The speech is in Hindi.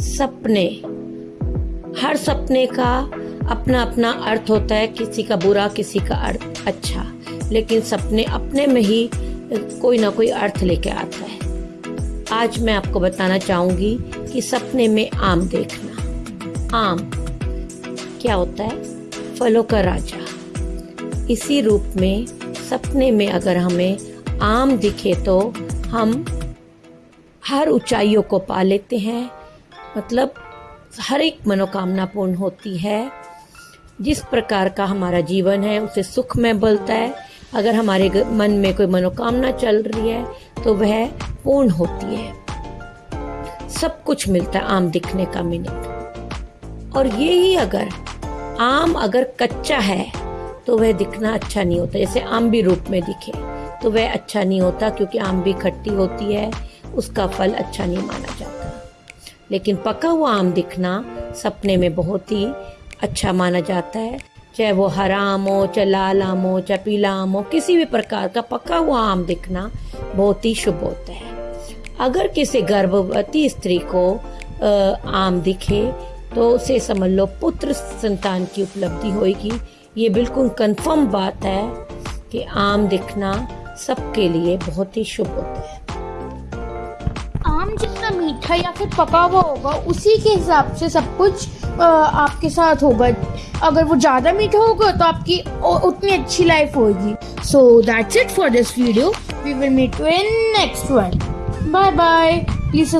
सपने। हर सपने का अपना अपना अर्थ होता है, किसी का बुरा, किसी का अर्थ अच्छा। लेकिन सपने अपने में ही कोई ना कोई अर्थ लेके आता है। आज मैं आपको बताना चाहूँगी कि सपने में आम देखना। आम क्या होता है? फलों का राजा। इसी रूप में सपने में अगर हमें आम दिखे तो हम हर ऊंचाइयों को पा लेते हैं मतलब हर एक मनोकामना पूर्ण होती है। जिस प्रकार का हमारा जीवन है, उसे सुख में बलता है। अगर हमारे मन में कोई मनोकामना चल रही है तो वह पूर्ण होती है। सब कुछ मिलता है आम दिखने का मिनट। और ये ही अगर आम अगर कच्चा है तो वह दिखना अच्छा नहीं होता। जैसे आम भी रूप में दिखे तो वह अच्छा नहीं होता, क्योंकि आम भी खट्टी होती है, उसका फल अच्छा नहीं माना जाता। लेकिन पका हुआ आम दिखना सपने में बहुत ही अच्छा माना जाता है। चाहे वो हरा आम हो, चाहे लाल आम हो, चाहे पीला आम हो, किसी भी प्रकार का पका हुआ आम दिखना बहुत ही शुभ होता है। अगर किसी गर्भवती स्त्री को आम दिखे तो उसे समझ लो पुत्र संतान की उपलब्धि होगी ये बिल्कुल कंफर्म बात है कि आम दिखना सबके लिए बहुत ही शुभ होता है। मीठा या फिर पका हुआ होगा, उसी के हिसाब से सब कुछ आपके साथ होगा। अगर वो ज़्यादा मीठा होगा तो आपकी उतनी अच्छी लाइफ होगी। So that's it for this video we will meet in next one bye bye please